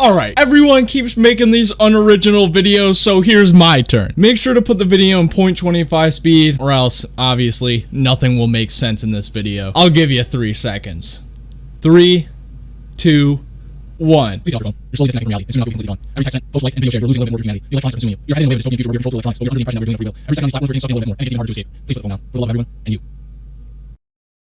Alright, everyone keeps making these unoriginal videos, so here's my turn. Make sure to put the video in 0.25 speed, or else, obviously, nothing will make sense in this video. I'll give you three seconds. Three, two, one. Please get your phone. You're slowly disconnected from reality. It's soon be completely gone. Every text sent, post like, and video shared, you're losing a little bit more of your humanity. The electronics are consuming you. You're heading in a way dystopian future where you're controlled to electronics, but you're under the impression that we're doing it for real. Every second on these platforms, we're getting something a little bit more, and it's getting harder to escape. Please put the phone down. For the love of everyone, and you.